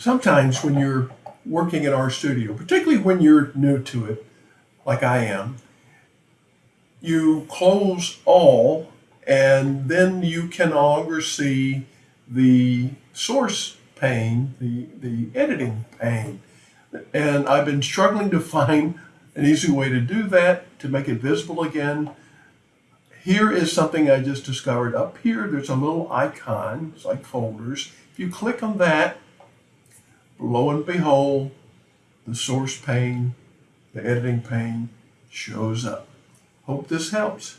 sometimes when you're working in RStudio, particularly when you're new to it, like I am, you close all and then you can no longer see the source pane, the, the editing pane. And I've been struggling to find an easy way to do that, to make it visible again. Here is something I just discovered. Up here, there's a little icon, it's like folders. If you click on that, lo and behold, the source pane, the editing pane shows up. Hope this helps.